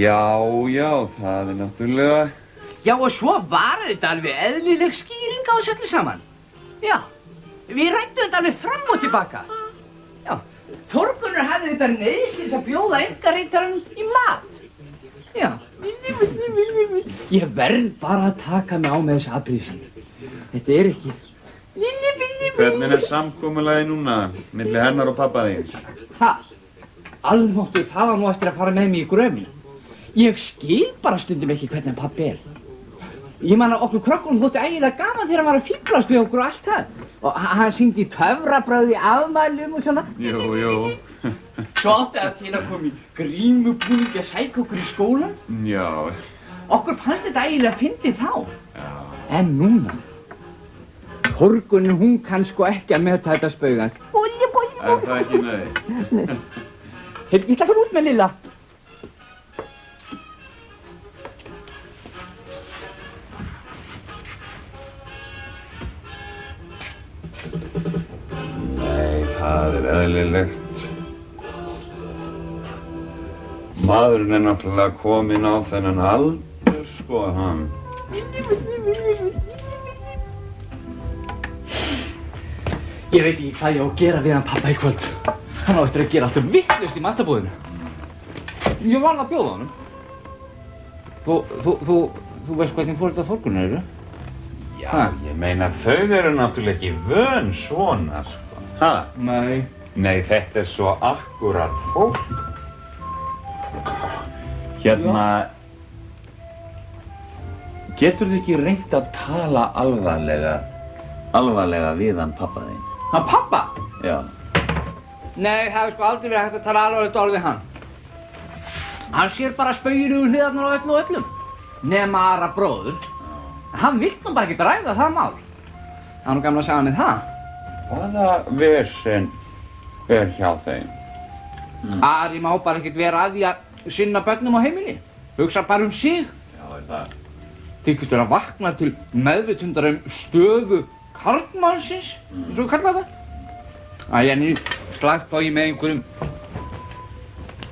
Já, já, það er náttúrulega... Já, og svo var þetta alveg eðlileg skýring á þessu öllu saman. Já, við rættum þetta alveg fram og tilbaka. Já, Þorgunur hafði þetta þess að bjóða engareitarann í mat. Já, ég verð bara að taka mig á með þessu aðbríðsinn. Þetta er ekki... Hvernig er samkómulagi núna, millir hennar og pappa þíns? Ha, almáttu það á nú eftir að fara með mig í gröfni. Ég skil bara stundum ekki hvernig pappi er. Ég man að okkur krökkunum þótti ægilega gaman þegar hann var að fýblast við okkur og allt það. Og hann syngdi töfrabröði afmælum og svona. Jú, jú. Svo átti að koma í grímubúningi að sækja okkur í skólan. Já, Okkur fannst þetta ægilega fyndið þá. já. En núna, Þorgunin hún kann sko ekki að meta þetta spaugans. Bóli, bóli, Er það ekki nei? Hey, ég ætla að fara út með Lilla. Það er eðlilegt. Maðurinn er náttúrulega kominn á þennan aldur, sko, hann. Ég veit ekki hvað ég á að gera við hann pappa í kvöld. Hann á eftir að gera alltaf vittlust í matabúðinu. Ég var að bjóða honum. Þú, þú, þú, þú veist hvernig fór þetta þorgunar eru? Já, Ha? ég meina þau eru náttúrulega ekki vön svona, sko. Ha? Nei. Nei, þetta er svo akkurat fólk. Hérna, getur þið ekki reynt að tala alvarlega, alvarlega við hann pappa þinn? Hann pappa? Já. Nei, það hefur sko aldrei verið hægt að tala alvarlegt orð við hann. Hann sér bara spaugir úr hliðarnar á öllu og öllum. Nema aðra bróður. Hann vill nú bara ekki ræða það mál. Það er nú gamla að segja með það. Hvaða vesen er hjá þeim? Ari má bara ekkert vera að því að sinna börnum á heimili. Hugsa bara um sig. Já, er það? Þykist vera að vakna til meðvitundar um stöðu karlmannsins, eins og við kallaðum það. Æ, en ég slagt á ég með einhverjum,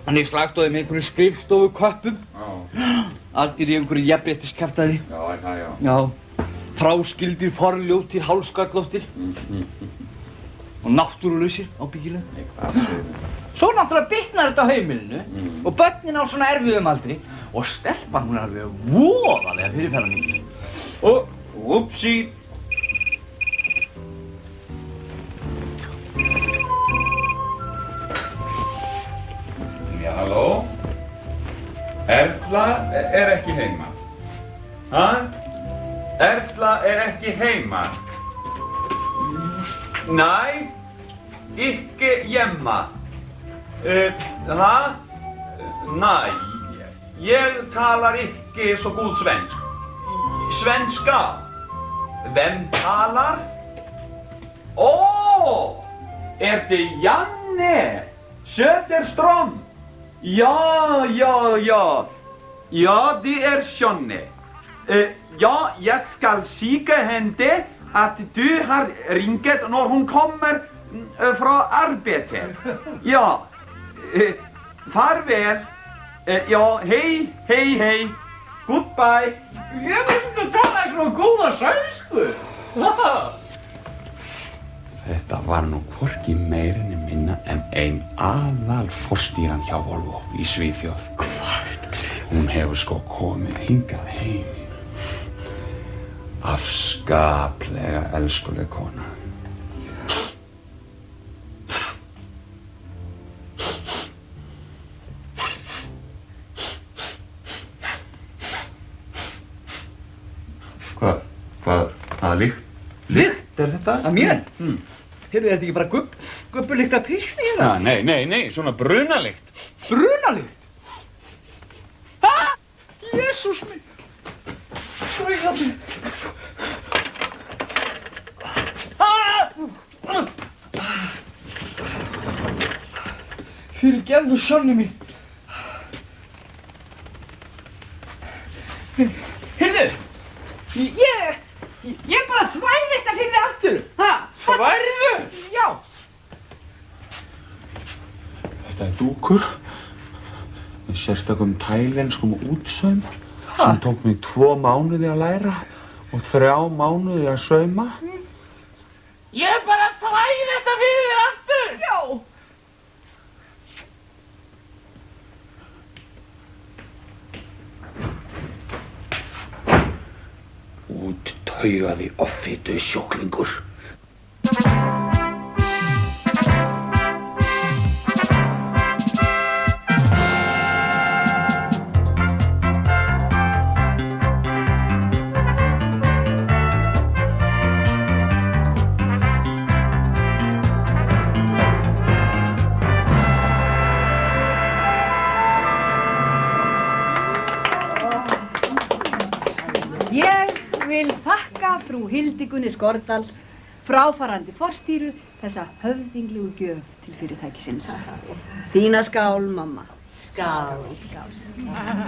en ég slagt á ég með einhverjum skrifstofu köppum, Já, allir í einhverju jafnréttiskæftæði. já, er það, já. Já, fráskildir, forljótir, hálskallóttir og náttúrulausir ábyggilega. Svo náttúrulega bitnar þetta á heimilinu og börnin á svona erfiðum aldri og stelpan hún er alveg voðalega fyrirferðarmikil. Og, upsi. Já, halló? Erla er ekki heima. Ha? Erla er ekki heima. Nei, ikke hjemme. Uh, ha? Nei, ég talar ikke så god svensk. Svenska. Hvem talar? Åh! Er det Janne Söderström? Ja, ja, ja. Ja, det är Janne. Eh, ja, jag ska säga henne att du har ringt när hon kommer mm, eh, från arbetet. Ja. Eh, farväl. Eh, ja, hej, hej, hej. Goodbye. Ég ekki að tala svona góða sænsku. Þetta var nú hvorki meirinni minna en ein aðal fórstýran hjá Volvo í Svíþjóð. Hvað að? Hún hefur sko komið hingað heim. Afskaplega elskuleg kona. Hvað, hvað, hvaða líkt? Lykt er þetta? Að mér? Mm. Heyrðu þetta ekki bara gubb, gubbulykt af pissu í Ja, það? nei, nei, nei, svona brunalikt. Brunalykt? Ha? Jésús minn. Strauðandi. Fyrir gefðu sonni mín. Heyrðu, ég, ég bara þvæl þetta fyrir þig aftur. Ha? Þværðu? Já. Þetta er dúkur. sérstakum tælenskum útsaum sem tók mig tvo mánuði að læra og þrjá mánuði að sauma. höherlig auf fete Schurklingusch. Hildigunni Skordal, fráfarandi forstýru, þessa höfðinglegu gjöf til fyrirtækisins. Þína skál, mamma. Skál, skál,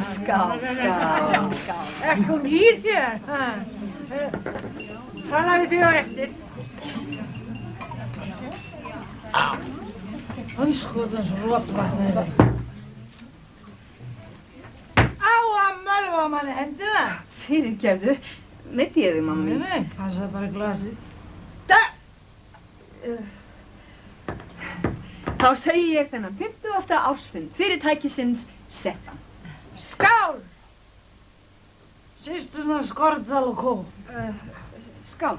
skál, skál, skál. Er hún hýr hér? Tala við þig á eftir. Rótvatn er það. Á að mölva manni hendina. Fyrirgefðu, meiti ég þig, mamma Nei, mín. nei, passa bara glasið. Þá segi ég þennan 50. ársfund fyrirtækisins settan. Skál! Sýstuna Skordal og kó. Skál,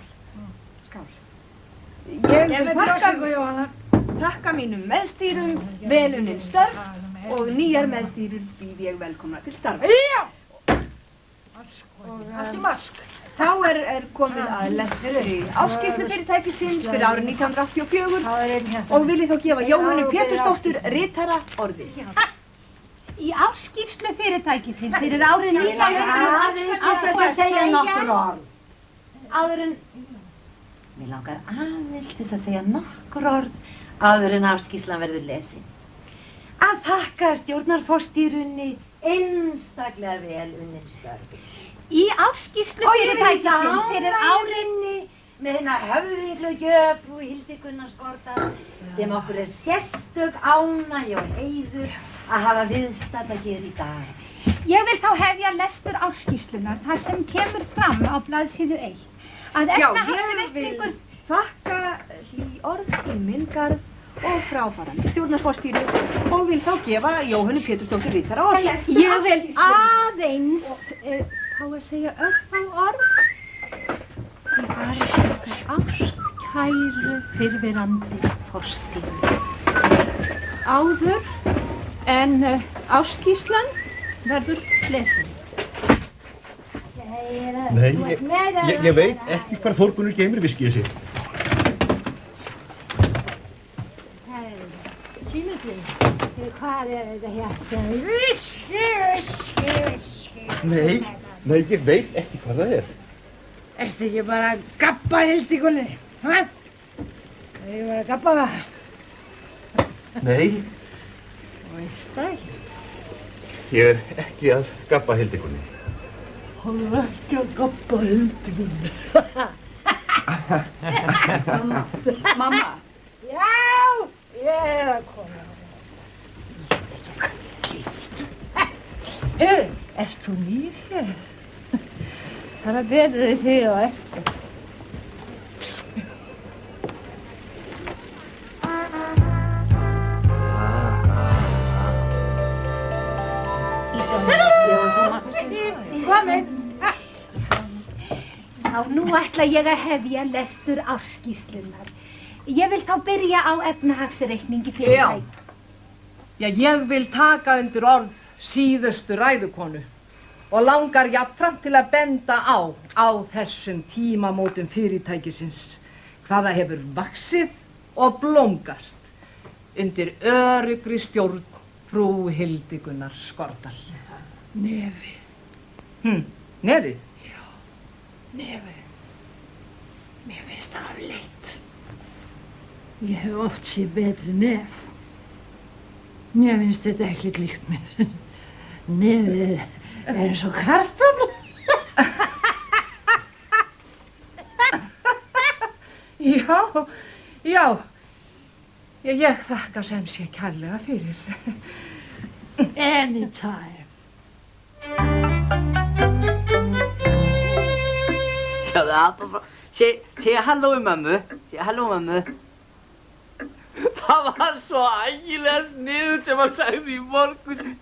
skál. Ég vil Jóhanna. þakka mínum meðstýrum, veluninn störf og nýjar meðstýrur býð ég velkomna til starfa. Já! Allt í mask. Þá er, er komið að lestri áskýrslu fyrirtækisins fyrir árið 1984 Það er einn hérna. og vil ég þá gefa Jóhannu Pétursdóttur ritara orðið. Í áskýrslu fyrirtækisins fyrir árið 1900 Aðeins til þess að segja nokkur orð. Áður en, Mér langar aðeins til að segja nokkur orð áður en afskíslan verður lesin. Að þakka stjórnarforstýrunni einstaklega vel unnin störfi. Í vil fyrirtækisins fyrir ánægjunni með hérna höfðinglu gjöf frú Hildi Gunnarskorta sem okkur er sérstök ánægja og heiður að hafa viðstata hér í dag. Ég vil þá hefja lestur áskýrslunar þar sem kemur fram á blaðsíðu 1 að efnahagsreikningur þakka hlý orð í minn garð og fráfarandi stjórnarsforstýru og vil þá gefa Jóhannu Pétursdóttur ritara orðið. Ég vil aðeins, hvað að segja, örfá orð. Í varð okkar ástkæru fyrfirandi fórstýru. Áður en uh, áskýslan verður lesin. Nei, ég, ég, ég veit ekki hvar Þórgunur geymir viskið sitt. Hvað er þetta hérna? Viski, viski, viski. Nei, nei, ég veit ekki hvað það er. Ertu ekki bara að gappa hildikunni? Hæ? Er ég bara að gappa það? Nei, Veist það ekki? ég er ekki að gappa hildikunni. Hann er ekki að gappa hildikunni. Mamma, Já, ég er að koma. Hörru, ert þú nýr hér? Það er betur við þig á eftir. Já, nú ætla ég að hefja lestur áskýslunar. Ég vil þá byrja á efnahagsreikningi fyrirtæk. Já, ég vil taka undir orð síðustu ræðukonu og langar jafnframt til að benda á á þessum tímamótum fyrirtækisins hvaða hefur vaksið og blómgast undir örugri stjórn frú Hildigunar Skordal. Nefi, Hm, nefið? nefi. Mér finnst það afleitt. Ég hef oft séð betri nef. Mér finnst þetta ekki líkt mér. Nefið er, er eins og kartafla. Já, já, ég, ég þakka sem sé kærlega fyrir. Anytime. Sjáðu, Abba frá... Segja halló í mömmu. Segja halló mömmu. Það var svo ægilega sniður sem hann sagði í morgun.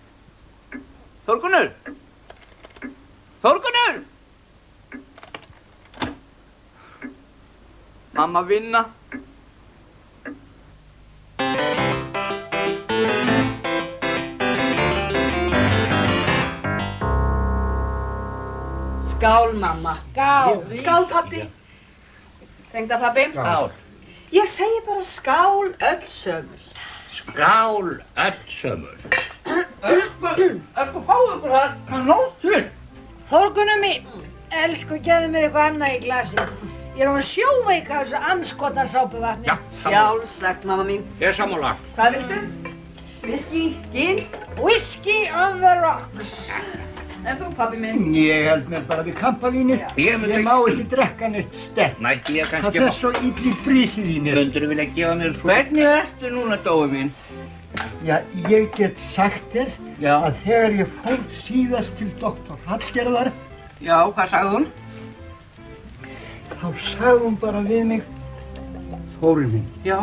Þorgunur! Þorgunur! Mamma vinna. Skál, mamma. Skál. Skál, pappi. Tengda, pappi. Skál. Ég segi bara skál öll sömul. Skál öll sömul. Elsku, elsku fáðu ykkur það, það Þorgunum mín, elsku, gefðu mér eitthvað annað í glasi. Ég er hún sjóveika þessu anskotna sápuvatni. Já, sammála. Sjálfsagt, mamma mín. Ég er sammála. Hvað viltu? Whisky, gin? Whisky on the rocks. En þú, pappi minn? Ég held mér bara við kampavínið. Ég myndi- Ég má ekki drekka neitt sterk. Nætti ég Það kannski... fer svo illi brísið í mér. Mundur þú vilja gefa mér svo... Hvernig ertu núna, Dói mín? Já, ég get sagt þér Já. að þegar ég fór síðast til doktor Hallgerðar, Já, hvað sagði hún? þá sagði hún bara við mig, Þóri minn, Já.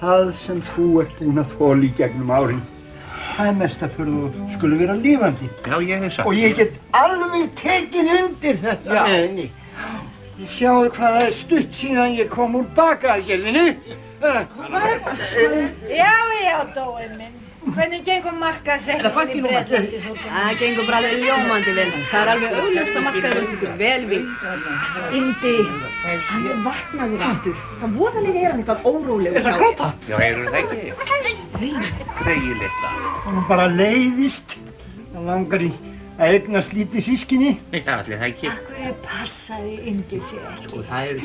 það sem þú ert búinn að þóla í gegnum árin, það er mest að fyrir þú skulle vera lífandi. Já, ég hef sagt. Og ég get alveg tekið undir þetta Já. með henni. Ég sjáu hvað það er stutt síðan ég kom úr bakaðgerðinni. Já, já, Dói minn. Hvernig gengur markaðsettingin í Breitlandi? Það gengur bara alveg ljómandi vel. Það er alveg augljóst að markaður ykkur vel við. Indi, hann er vaknaður aftur. Það voðalega er hann eitthvað órólegur hjá þér. Já, heyrðu það ekki? Gregi litla. Og bara leiðist. Það langar í að eignast lítið sískinni. Nei, það allir það ekki. Hverju passaði Indi sér ekki? Og það eru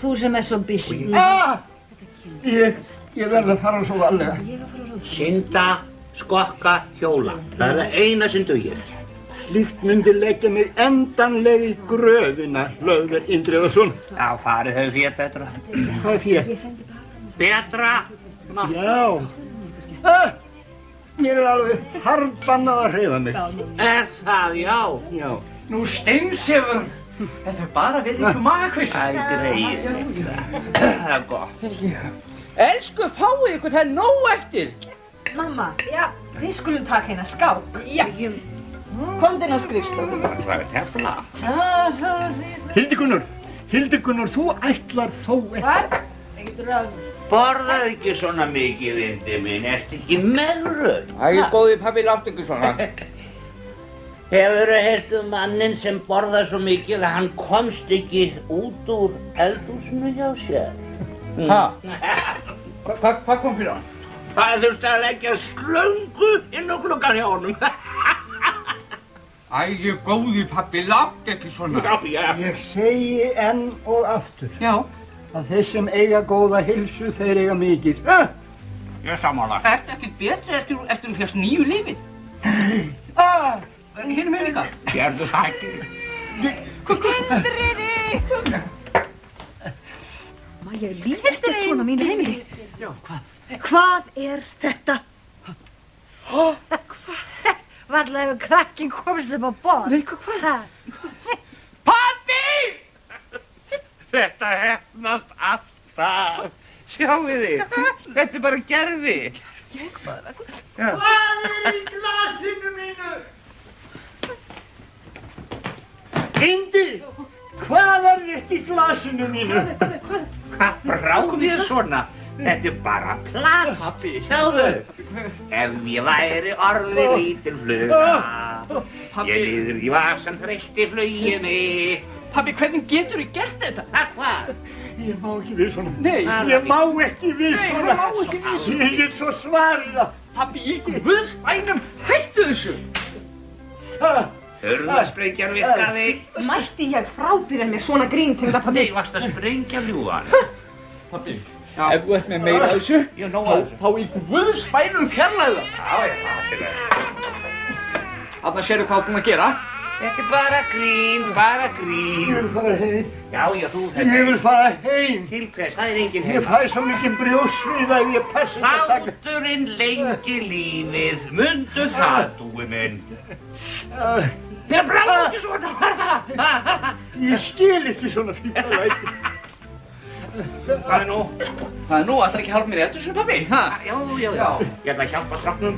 Þú sem er svo busy. Ah! Ég, ég verð að fara svo varlega. Synda, skokka, hjóla. Það er það eina sem dugir. Slíkt myndi leggja mig endanlega í gröfina, Hlöðver Indriðarsson. Já, farið hefur þér betra. Hvað er fyrir? Betra? Já. Ah, mér er alveg harfbannað að hreyfa mig. Er það, já. Já. Nú steinsefur. Þetta er bara við ykkur magakvist. Æ, greið. Það er gott. Elsku, fáðu ykkur, það er nóg eftir. Mamma, já, við skulum taka hérna skál. Já. Komdinn á skrifstofu. Það er tefla. Hildigunnur, Hildigunnur, þú ætlar þó ekki. Hvað? Ekkert röð. Borðað ekki svona mikið, indi minn. Ertu ekki megröð? Æ, góði pabbi, látt ykkur svona. Hefur þú heyrt um mannin sem borðað svo mikið að hann komst ekki út úr eldhúsinu hjá sér? Ha? Hvað hva, hva kom fyrir hann? Það þurfti að leggja slöngu inn á klukkan hjá honum. Æ, góði pabbi, látt ekki svona. Já, já. Ég segi enn og aftur Já. að þeir sem eiga góða hilsu, þeir eiga mikið. Ah! Ég samála. Ertu ekkert betri eftir, þú fjast nýju lífið? Ah! Hérna með líka. Sérðu það ekki? Má ég líf ekkert svona mínu heimili? Já, hvað? Hvað er þetta? Varlega hefur krakkin komist upp á borð. Nei, hvað? Pabbi! Þetta hefnast alltaf. Sjáu þið, þetta er bara gerfi. Hvað er í glasinu mínu? Indi, hvað er þetta í glasinu mínu? Hvað bráði þér svona? Þetta er bara plast. Sjáðu. Ef ég væri orðið lítil fluga, Pabbi. ég liður í vasan þreytti fluginni. Pabbi, hvernig getur þú gert þetta? Ha, hvað? Ég má ekki við svona. Nei. Ég má ekki við Nei, svona. það má ekki við svona. Ég get svo svarið það. Pabbi, í guðspænum, hættu þessu. Hörðasprengjan virkaði. Mætti ég frábýra mér svona grín tengda Nei, pabbi? varst að sprengja ljúan. Pabbi, ef þú ert með meira af þessu, Ég nóg þá, að þessu. þá í guðspænum fjarlæðu það. Já, já, það er til að. Þarna sérðu hvað þú að gera. Þetta er bara grín, bara Ég grín. vil fara heim. Já, já, þú Ég vil fara heim. Til hvers? Það er engin Ég heim. fæ svo mikið brjósvið að ég passi ekki að taka. Hláturinn lengi lífið, mundu það, dúi minn. Ég bráði ekki svona. Ég skil ekki svona fífalæti. Hvað er nú? Það er nú alltaf ekki hálf mér í eldur sem pabbi, ha? Já, já, já. Ég ætla að hjálpa stráknum.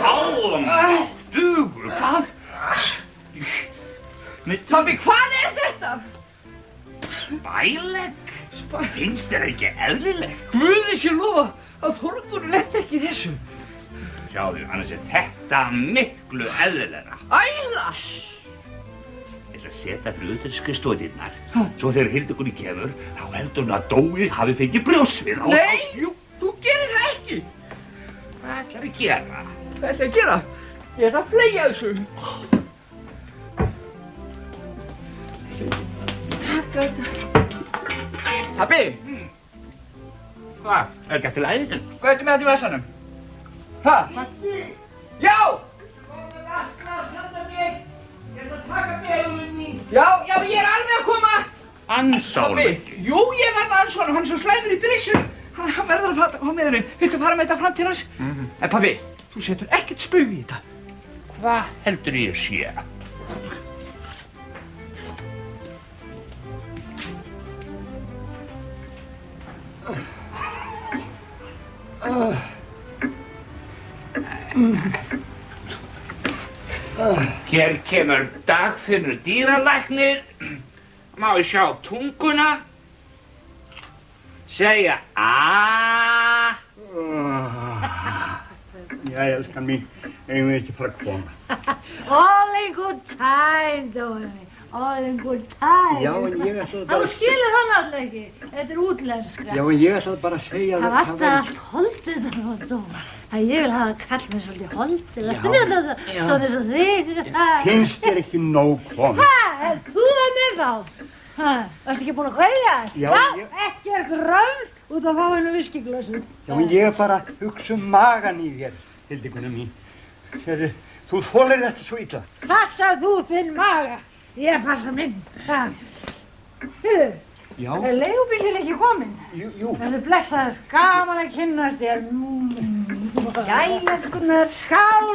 Álum, dugur, hvað? Pabbi, hvað er þetta? Spælegg? Finnst þér ekki eðlilegt? Guði sé lofa að Þorgunur lett ekki í þessu. Sjáðu, annars er þetta miklu eðlilegra. Æla! Ég ætla að setja fyrir utan skrifstóðirnar. Svo þegar Hildegunni kemur, þá heldur hún að Dói hafi fengið brjósvið á... Nei, Jú, þú gerir það ekki. hvað ætlar að gera? Hvað ætla að gera? Ég er að fleia þessu. Takk þetta. Pabbi, Hvað? Er ekki eftir læðin? hvað ertu með þetta í vessanum? Hæ? Já! Já, já, ég er alveg að koma. Ansálum ekki. jú, ég verða alls svona, hann er svo slæmur í brissu. Hann, hann verður að fara á meðurinn. Viltu fara með þetta fram til hans? En pabbi, þú setur ekkert spög í þetta. Hvað heldur ég sé? Hér kemur dagfinnur dýralæknir. Má ég sjá tunguna? Segja aaaah. Já, elskan mín, eigum við ekki fara að koma. All in good time, Dói. Já, en ég ætlaði Það bara þú að skilur það náttúrulega ekki. Þetta er útlenska. Já, en ég ætlaði bara að segja Það að var alltaf allt holdið það, Dói. Það ég vil hafa kall með svolítið holdið. Já. Svona eins og þig. Finnst þér ekki nóg komið? Hæ, er þú þannig þá? Hæ, varstu ekki búin að kveðja? Já, ég- ekki er gröð út að fá hennu viskiglösu. Já, en ég er bara að hugsa um magan í þér, Hildikuna mín. Þú þólir þetta svo illa. Passa þú þinn maga. Ég passa minn. Hörru, Já, er leigubílinn ekki kominn? jú, jú. Það er blessaður, gaman að kynnast þér. Mm. Jæja, skunar, skál,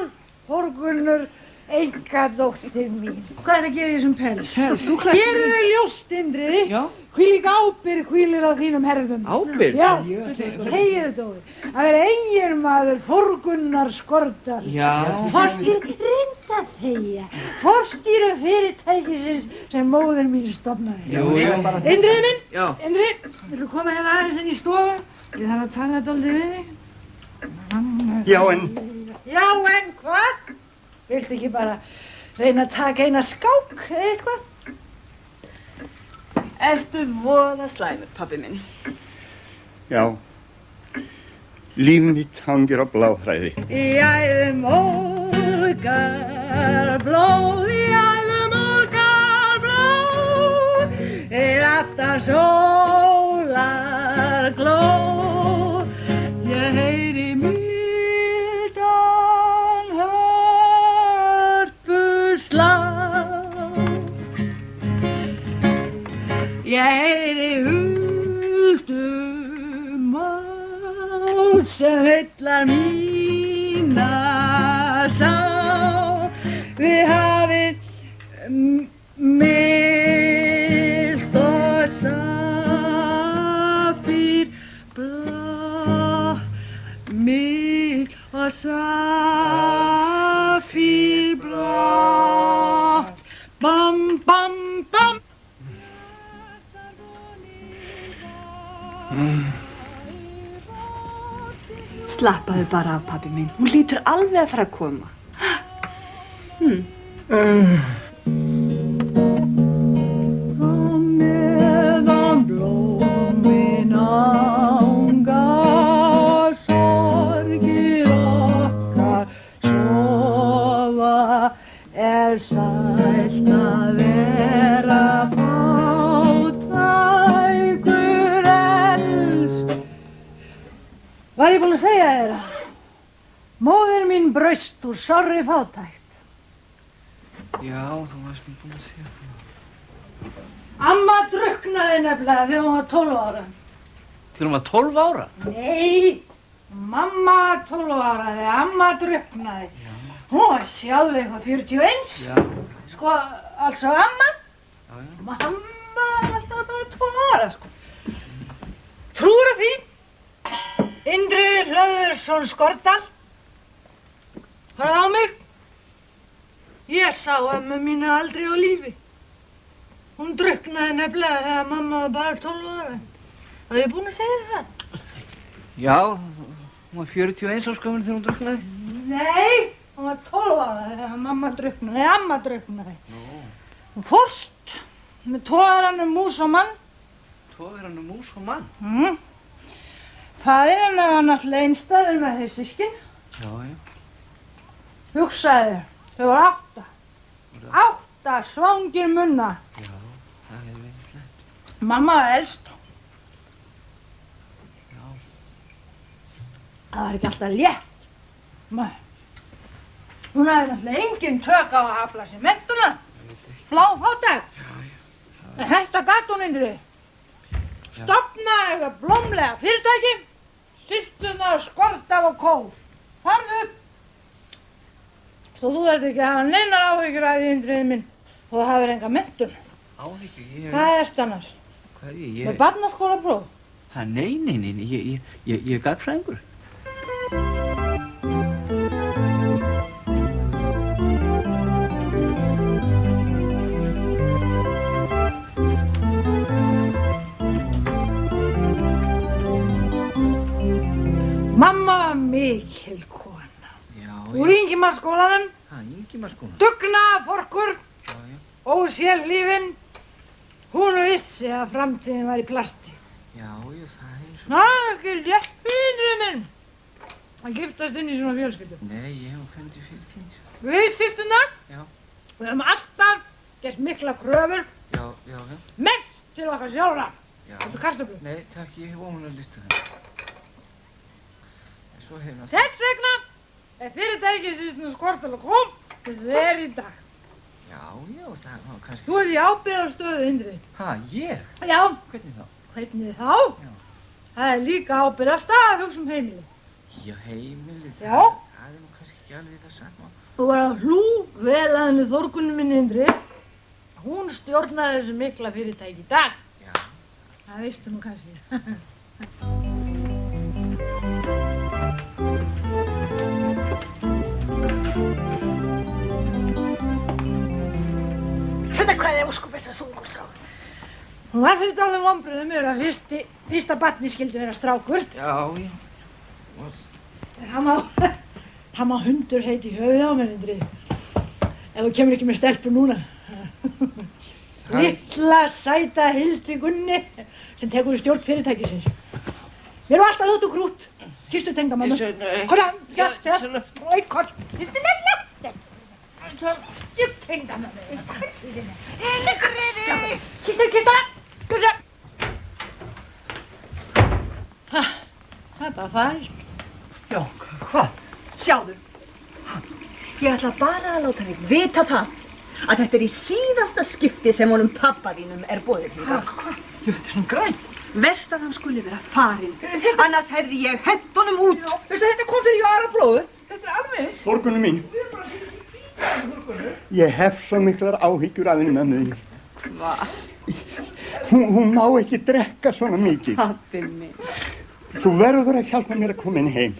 horgunnur, enga dóttir mín. Hvað er það að gera í þessum pels? Gerir þau ljóst, Indriði. Já. Hvílík ábyrð hvílir á þínum herðum. Ábyrgð? Já, Ég- heiðu Dóri. Að vera eigin maður forgunnar skortar. Já. Forstýr reynda þegja. Forstýru fyrirtækisins sem móðir mín stopnaði. Jú, jú. Indriði minn, Já. Indriði, villu koma hérna aðeins inn í stofu? Ég þarf að tala þetta aldrei við þig. Já, en Já, en hvað? Viltu ekki bara reyna að taka eina skák eða eitthvað? Ertu voða slæmur, pabbi minn? Já, líf mitt hangir á bláþræði. Í æðum ólgar blóð, í æðum ólgar blóð, er aftan sólar glóð, ég heyri Ég heyri huldum mál Slappaðu bara af, pabbi minn. Hún lítur alveg að fara að koma. meðan braust úr sorri fátækt. Já, þú varst nú búin að segja það. Amma druknaði nefnilega þegar hún var 12 ára. Þegar hún var 12 ára? Nei, mamma var 12 ára þegar amma druknaði. Hún var sjálf eitthvað 41. Já. Sko, altså amma. Já, já. Mamma var alltaf bara 12 ára, sko. Trúur því? Indri Hlöðursson Skordal. Hörðu á mig. Ég sá ömmu mínu aldrei á lífi. Hún druknaði nefnilega þegar mamma var bara 12 ára. Það er búin að segja þér það? Já, hún var 41 áskömmur þegar hún druknaði. Nei, hún var 12 ára þegar mamma druknaði, nei, amma druknaði. Hún fórst með tóðaranum mús og mann. Tóður hann um mús og mann. Mm. Fæðir hennar var náttúrulega einstæður með þau sískin. Já, já. Hugsaði, þau voru átta. Átta svangir munna. Já, það hefur verið slæmt. Mamma var elst. Já. Það var ekki alltaf létt. Nei. Hún hafði náttúrulega engin tök á að afla sér mentuna. Flá fátæk. En þetta gatt hún indri. Stopnaði eitthvað blómlega fyrirtæki. Sýstunar skortaf og kóf. Farðu upp. Svo þú ert ekki að hafa neinar áhyggjur af því indriðið minn. Og það hafið enga mentun. Áhyggjur, ég... Hvað ert annars? Hvað er ég? Með barnaskóla próf? Nei, nei, nei, nei, ég, ég, ég, ég er gagfræðingur. Úr yngimarskólanum, Ha, Ingimarskóla. dugnaforkur, Já, já. ósérlífin. Hún vissi að framtíðin var í plasti. Já, já, það er svo... Ná, ekki létt fyrir minn. Að giftast inn í svona fjölskyldu. Nei, ég hef fundið fyrir því. Við sýstunar, Já. við höfum alltaf gert mikla kröfur, Já, já, já. mest til okkar sjálfra. Já. Þetta er kartöflu. Nei, takk, ég hef óminn að lista það. Svo hefur náttúrulega... Þess vegna er fyrirtækið sýstunar skortal og kom þess að það er í dag. Já, já, það var kannski... Þú ert í ábyrðarstöðu, Indri. Ha, ég? Já, Hvernig þá? hvernig þá? Já. Það er líka ábyrðarstað að hugsa um heimili. Já, heimili, Já. það, það er nú kannski ekki alveg það sama. Þú var að hlú vel að henni Þórgunni minni Indri. Hún stjórnaði þessu mikla fyrirtæki í dag. Já. Það veistu nú kannski. Þetta hvað er óskup þetta þungur strákur. Hún var fyrir dálum vombriðum yfir að fyrsti, fyrsta batni skildi vera strákur. Já, já. Og, hann má, hann má hundur heiti í höfuð á mér, Indri. Ef þú kemur ekki með stelpu núna. Lilla sæta Hildi Gunni sem tekur stjórn fyrirtækisins. Mér var alltaf þóttu krút. Kistu tengdamannu. Ég segi, nei. Kolla, já, Já, segja. svona. Ói, koll. Kistu tengdamannu. Kistu tengdamannu. Kistu, kistu, kistu. Kistu. Það er bara farið. Já, hvað? Sjáðu. Ég ætla bara að láta þig vita það að þetta er í síðasta skipti sem honum pappa þínum er bóðið hingað. Jú, þetta er svona græn. Vest að hann skuli vera farinn, annars hefði ég hett honum út. Veistu, þetta kom fyrir Jara blóðu. Þetta er alveg eins. Þorgunum mín. Ég hef svo miklar áhyggjur af henni með mig. Hvað? Hún, hún má ekki drekka svona mikið. Pappi minn. Þú verður að hjálpa mér að koma inn heim.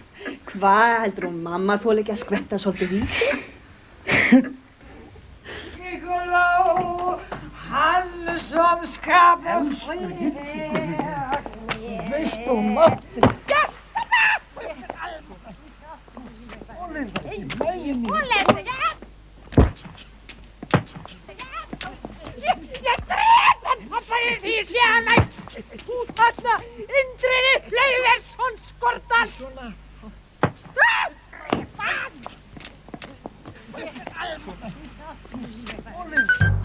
Hvað heldur hún mamma þól ekki að skvetta svolítið í sig? Nikolá, hann som skapar fred. Veistu, mátti. Ég dref hann, hann færi Því sé að nætt útfalla Indriði Lauversson Skordal. Stráðri, mann! Þetta er alveg...